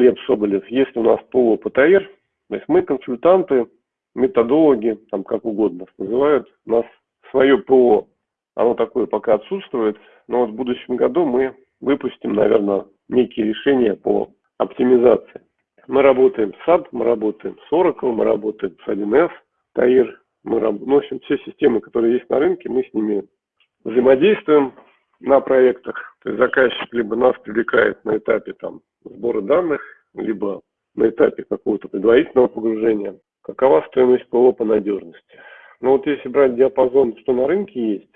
Глеб Соболев. Есть у нас ПО ПТР, то есть мы консультанты, методологи, там как угодно называют. У нас свое ПО, оно такое пока отсутствует, но вот в будущем году мы выпустим, наверное, некие решения по оптимизации. Мы работаем с SAP, мы работаем с Oracle, мы работаем с 1С, TAIR, мы общем, все системы, которые есть на рынке, мы с ними взаимодействуем на проектах. То есть заказчик либо нас привлекает на этапе там, сбора данных, либо на этапе какого-то предварительного погружения. Какова стоимость ПО по надежности? Ну вот если брать диапазон, что на рынке есть,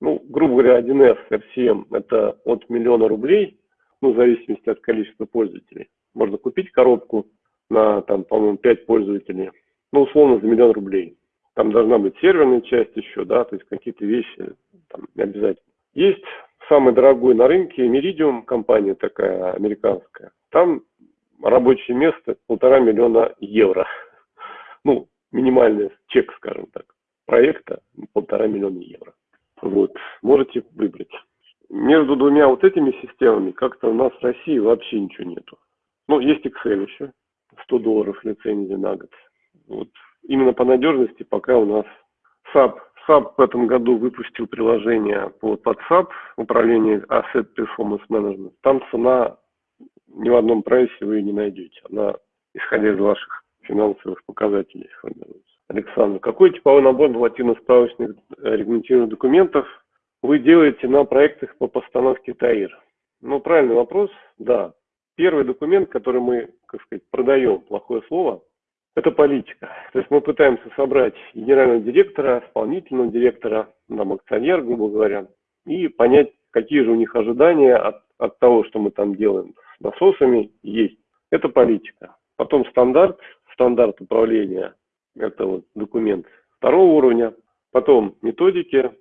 ну, грубо говоря, 1С RCM это от миллиона рублей, ну, в зависимости от количества пользователей. Можно купить коробку на, там, по-моему, 5 пользователей, ну, условно, за миллион рублей. Там должна быть серверная часть еще, да, то есть какие-то вещи там обязательно. Есть самый дорогой на рынке Meridium, компания такая американская. Там рабочее место полтора миллиона евро. Ну, минимальный чек, скажем так, проекта полтора миллиона евро. Вот, можете выбрать. Между двумя вот этими системами как-то у нас в России вообще ничего нету. Ну, есть Excel еще, 100 долларов лицензия на год. Вот. Именно по надежности пока у нас SAP. SAP в этом году выпустил приложение по под SAP, управление Asset Performance Management. Там цена ни в одном прайсе вы не найдете. Она, исходя из ваших финансовых показателей, формируется. Александр, какой типовой набор нормативно-справочных э, регламентированных документов вы делаете на проектах по постановке ТАИР? Ну, правильный вопрос, да. Первый документ, который мы, как сказать, продаем, плохое слово, это политика. То есть мы пытаемся собрать генерального директора, исполнительного директора, нам акционер, грубо говоря, и понять, какие же у них ожидания от, от того, что мы там делаем с насосами, есть. Это политика. Потом стандарт, стандарт управления это вот документ второго уровня, потом методики,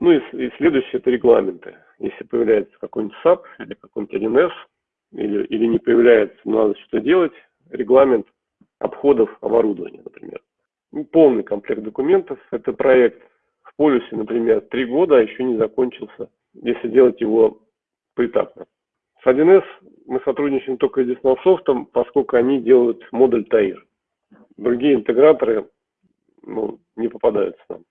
ну и, и следующее это регламенты. Если появляется какой-нибудь SAP или какой-нибудь 1С, или, или не появляется, надо что делать, регламент обходов оборудования, например. Ну, полный комплект документов. Это проект в полюсе, например, три года, а еще не закончился, если делать его поэтапно. С 1С мы сотрудничаем только с Деснол Софт, поскольку они делают модуль ТОИР другие интеграторы ну, не попадаются нам.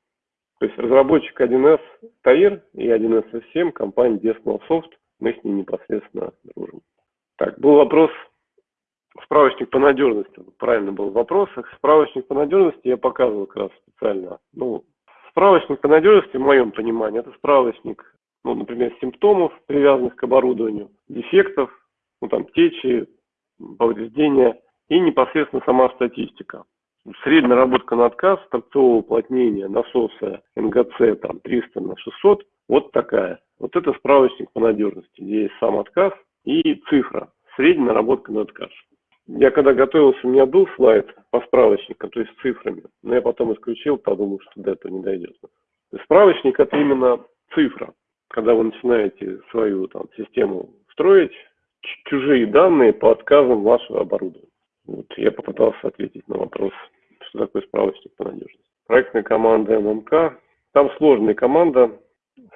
То есть разработчик 1С ТАИР и 1С 7 компания Soft, мы с ней непосредственно дружим. Так, был вопрос, справочник по надежности, правильно был вопрос. Справочник по надежности я показывал как раз специально. Ну, справочник по надежности, в моем понимании, это справочник, ну, например, симптомов, привязанных к оборудованию, дефектов, ну, там, течи, повреждения – и непосредственно сама статистика. Средняя работка на отказ, торцового уплотнения насоса НГЦ там 300 на 600, вот такая. Вот это справочник по надежности, где есть сам отказ и цифра, средняя наработка на отказ. Я когда готовился, у меня был слайд по справочнику, то есть с цифрами, но я потом исключил, подумал, что до этого не дойдет. Справочник это именно цифра. Когда вы начинаете свою там, систему строить, чужие данные по отказам вашего оборудования. Вот, я попытался ответить на вопрос, что такое справочник по надежности. Проектная команда ММК. Там сложная команда.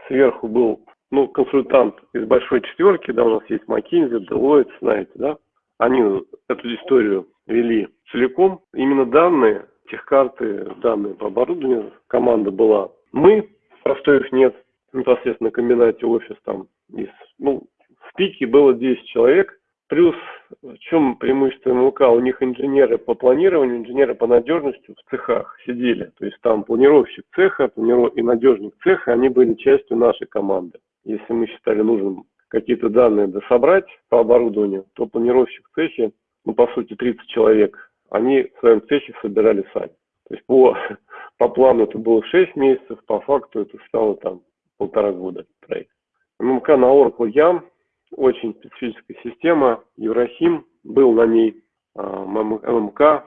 Сверху был ну, консультант из большой четверки, да, у нас есть McKinsey, Deloitte, знаете, да. Они эту историю вели целиком. Именно данные, техкарты, данные по оборудованию, команда была. Мы, простой их нет, непосредственно в комбинате офис там из, ну, в пике было 10 человек, Плюс в чем преимущество МЛК? У них инженеры по планированию, инженеры по надежности в цехах сидели. То есть там планировщик цеха и надежник цеха, они были частью нашей команды. Если мы считали нужным какие-то данные дособрать по оборудованию, то планировщик в цехе, ну по сути 30 человек, они в своем цехе собирали сами. То есть по, по плану это было 6 месяцев, по факту это стало там полтора года проект. ММК на Oracle YAM очень специфическая система. Еврохим был на ней, а, ММК,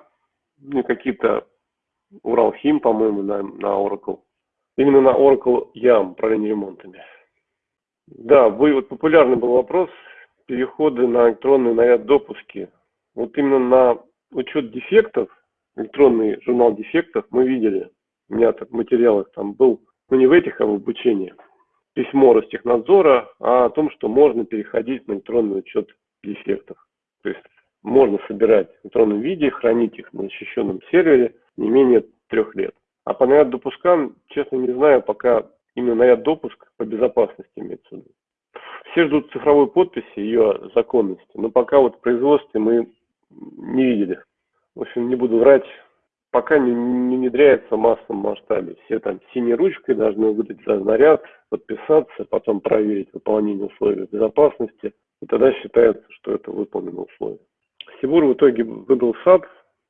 ну, какие-то Уралхим, по-моему, на, на Oracle. Именно на Oracle YAM, управление ремонтами. Да, вы, вот популярный был вопрос, переходы на электронные наряд допуски. Вот именно на учет дефектов, электронный журнал дефектов мы видели, у меня так в материалах там был, ну не в этих, а в обучении – письмо Ростехнадзора о том, что можно переходить на электронный учет дефектов. То есть можно собирать в электронном виде, хранить их на защищенном сервере не менее трех лет. А по наряд допускам, честно не знаю, пока именно наряд допуск по безопасности имеется в виду. Все ждут цифровой подписи, ее законности, но пока вот в производстве мы не видели. В общем, не буду врать, пока не, не внедряется в массовом масштабе. Все там синей ручкой должны выдать за наряд, подписаться, потом проверить выполнение условий безопасности, и тогда считается, что это выполнено условие. Сибур в итоге выбрал SAP,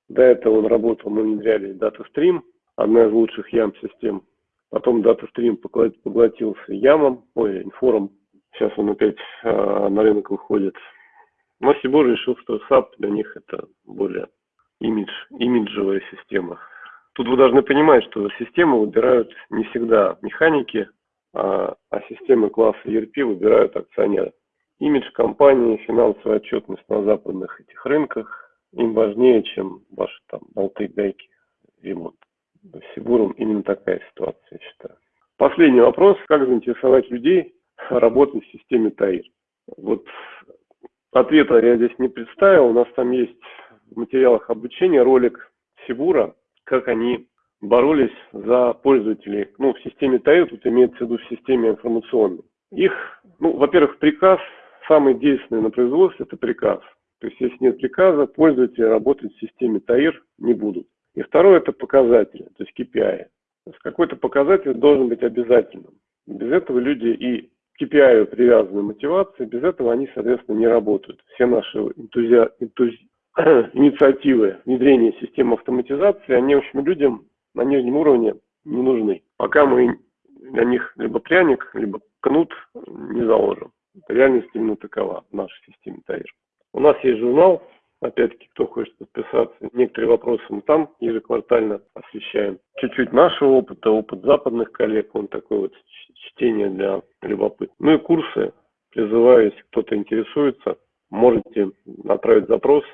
до этого он работал, мы внедряли DataStream, одна из лучших YAM-систем. Потом DataStream поглотился ямом, ой, инфором. Сейчас он опять э, на рынок выходит. Но Сибур решил, что SAP для них это более имидж, имиджевая система. Тут вы должны понимать, что системы выбирают не всегда механики, а, а системы класса ERP выбирают акционеры. Имидж компании, финансовая отчетность на западных этих рынках им важнее, чем ваши там болты, гайки, ремонт. С Сибуром именно такая ситуация, я считаю. Последний вопрос. Как заинтересовать людей работать в системе ТАИР? Вот ответа я здесь не представил. У нас там есть в материалах обучения ролик Сибура, как они боролись за пользователей. Ну, в системе ТАИР, тут имеется в виду в системе информационной. Их, ну, во-первых, приказ, самый действенный на производстве, это приказ. То есть, если нет приказа, пользователи работать в системе ТАИР не будут. И второе – это показатели, то есть KPI. То есть какой-то показатель должен быть обязательным. Без этого люди и к KPI привязаны мотивации, без этого они, соответственно, не работают. Все наши энтузи... энтузи... инициативы внедрения системы автоматизации, они, в общем, людям на нижнем уровне не нужны. Пока мы для них либо пряник, либо кнут не заложим. Реальность именно такова в нашей системе ТАИР. У нас есть журнал, опять-таки, кто хочет подписаться. Некоторые вопросы мы там ежеквартально освещаем. Чуть-чуть нашего опыта, опыт западных коллег, он такой вот чтение для любопытных. Ну и курсы. Призываю, если кто-то интересуется, можете отправить запрос